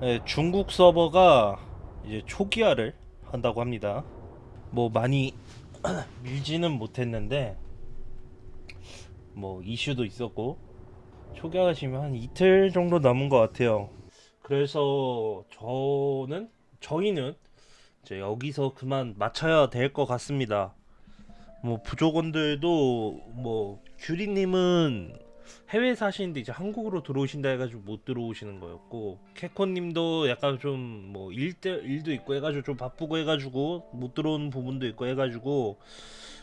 네, 중국 서버가 이제 초기화를 한다고 합니다. 뭐 많이 밀지는 못했는데 뭐 이슈도 있었고 초기화가 지금 한 이틀 정도 남은 것 같아요. 그래서 저는 저희는 이제 여기서 그만 마쳐야 될 것 같습니다. 뭐 부족원들도 뭐 규리님은 해외 사시는데 이제 한국으로 들어오신다 해가지고 못 들어오시는 거였고 캐코님도 약간 좀 뭐 일대 일도 있고 해가지고 좀 바쁘고 해가지고 못 들어오는 부분도 있고 해가지고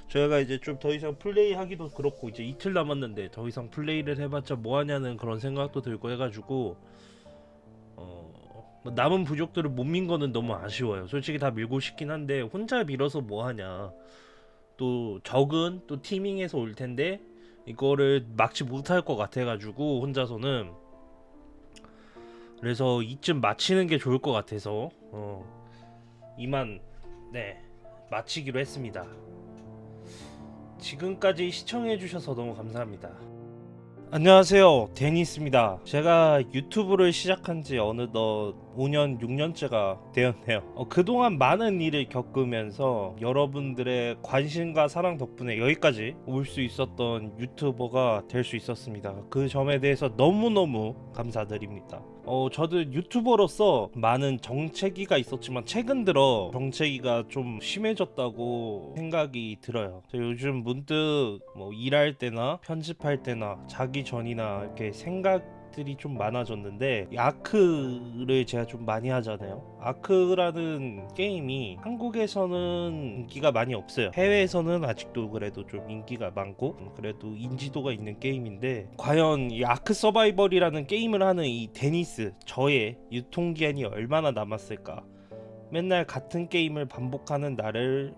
저희가 이제 좀 더 이상 플레이 하기도 그렇고 이제 이틀 남았는데 더 이상 플레이를 해봤자 뭐 하냐는 그런 생각도 들고 해가지고 어, 뭐 남은 부족들을 못 민 거는 너무 아쉬워요. 솔직히 다 밀고 싶긴 한데 혼자 밀어서 뭐 하냐. 또 적은 또 티밍에서 올 텐데 이거를 막지 못할 것 같아가지고 혼자서는 그래서 이쯤 마치는 게 좋을 것 같아서 어, 이만 네 마치기로 했습니다. 지금까지 시청해주셔서 너무 감사합니다. 안녕하세요 데니스입니다 제가 유튜브를 시작한 지 어느덧 5년 6년째가 되었네요. 어, 그동안 많은 일을 겪으면서 여러분들의 관심과 사랑 덕분에 여기까지 올 수 있었던 유튜버가 될 수 있었습니다. 그 점에 대해서 너무너무 감사드립니다. 어, 저도 유튜버로서 많은 정체기가 있었지만 최근 들어 정체기가 좀 심해졌다고 생각이 들어요. 저 요즘 문득 뭐 일할 때나 편집할 때나 자기 전이나 이렇게 생각 들이 좀 많아졌는데 이 아크를 제가 좀 많이 하잖아요. 아크라는 게임이 한국에서는 인기가 많이 없어요. 해외에서는 아직도 그래도 좀 인기가 많고 음, 그래도 인지도가 있는 게임인데 과연 이 아크 서바이벌이라는 게임을 하는 이 데니스 저의 유통기한이 얼마나 남았을까? 맨날 같은 게임을 반복하는 나를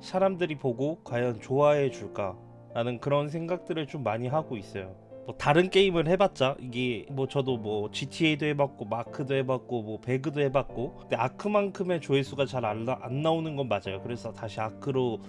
사람들이 보고 과연 좋아해 줄까? 라는 그런 생각들을 좀 많이 하고 있어요 뭐 다른 게임을 해봤자 이게 뭐 저도 뭐 GTA도 해봤고 마크도 해봤고 뭐 배그도 해봤고 근데 아크만큼의 조회수가 잘안 나오는 건 맞아요 그래서 다시 아크로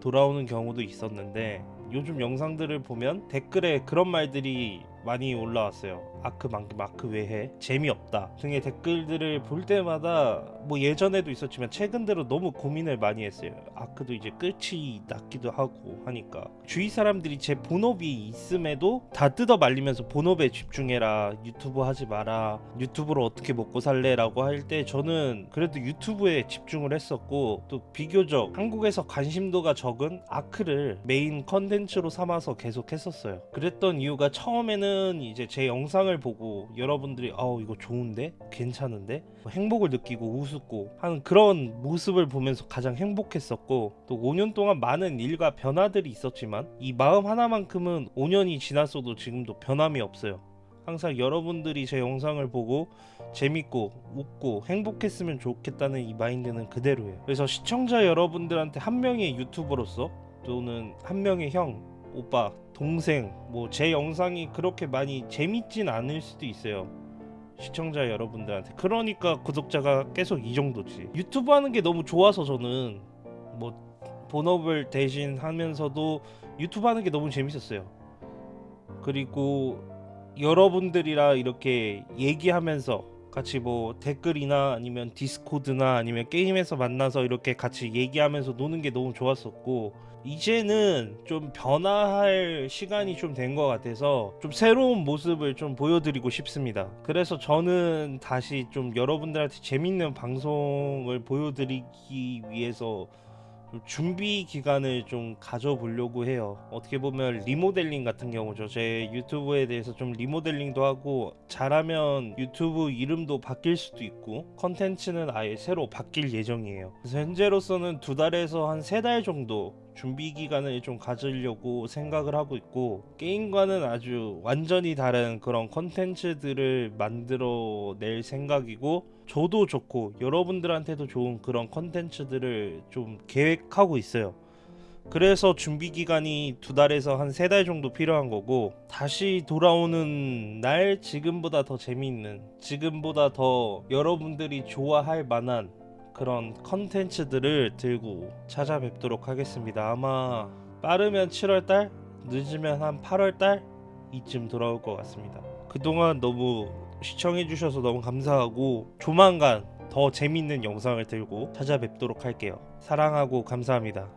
돌아오는 경우도 있었는데 요즘 영상들을 보면 댓글에 그런 말들이 많이 올라왔어요. 아크 만큼 마크 외에 재미없다 등의 댓글들을 볼 때마다 뭐 예전에도 있었지만 최근 들어 너무 고민을 많이 했어요. 아크도 이제 끝이 났기도 하고 하니까 주위 사람들이 제 본업이 있음에도 다 뜯어 말리면서 본업에 집중해라 유튜브 하지 마라 유튜브로 어떻게 먹고 살래 라고 할 때 저는 그래도 유튜브에 집중을 했었고 또 비교적 한국에서 관심도가 적은 아크를 메인 컨텐츠로 삼아서 계속 했었어요. 그랬던 이유가 처음에는 이제 제 영상을 보고 여러분들이 아우 이거 좋은데 괜찮은데 뭐 행복을 느끼고 우습고 하는 그런 모습을 보면서 가장 행복했었고 또 5년 동안 많은 일과 변화들이 있었지만 이 마음 하나만큼은 5년이 지났어도 지금도 변함이 없어요. 항상 여러분들이 제 영상을 보고 재밌고 웃고 행복했으면 좋겠다는 이 마인드는 그대로예요. 그래서 시청자 여러분들한테 한 명의 유튜버로서 또는 한 명의 형, 오빠, 동생 뭐 제 영상이 그렇게 많이 재밌진 않을 수도 있어요. 시청자 여러분들한테. 그러니까 구독자가 계속 이 정도지. 유튜브 하는 게 너무 좋아서 저는 뭐 본업을 대신 하면서도 유튜브 하는 게 너무 재밌었어요. 그리고 여러분들이랑 이렇게 얘기하면서 같이 뭐 댓글이나 아니면 디스코드나 아니면 게임에서 만나서 이렇게 같이 얘기하면서 노는 게 너무 좋았었고 이제는 좀 변화할 시간이 좀 된 것 같아서 좀 새로운 모습을 좀 보여드리고 싶습니다. 그래서 저는 다시 좀 여러분들한테 재밌는 방송을 보여드리기 위해서 준비 기간을 좀 가져보려고 해요. 어떻게 보면 리모델링 같은 경우죠. 제 유튜브에 대해서 좀 리모델링도 하고 잘하면 유튜브 이름도 바뀔 수도 있고 컨텐츠는 아예 새로 바뀔 예정이에요. 그래서 현재로서는 두 달에서 한 세 달 정도 준비 기간을 좀 가지려고 생각을 하고 있고 게임과는 아주 완전히 다른 그런 컨텐츠들을 만들어 낼 생각이고 저도 좋고 여러분들한테도 좋은 그런 컨텐츠들을 좀 계획하고 있어요. 그래서 준비 기간이 두 달에서 한 세 달 정도 필요한 거고 다시 돌아오는 날 지금보다 더 재미있는 지금보다 더 여러분들이 좋아할 만한 그런 컨텐츠들을 들고 찾아뵙도록 하겠습니다. 아마 빠르면 7월달, 늦으면 한 8월달 이쯤 돌아올 것 같습니다. 그동안 너무 시청해주셔서 너무 감사하고 조만간 더 재밌는 영상을 들고 찾아뵙도록 할게요. 사랑하고 감사합니다.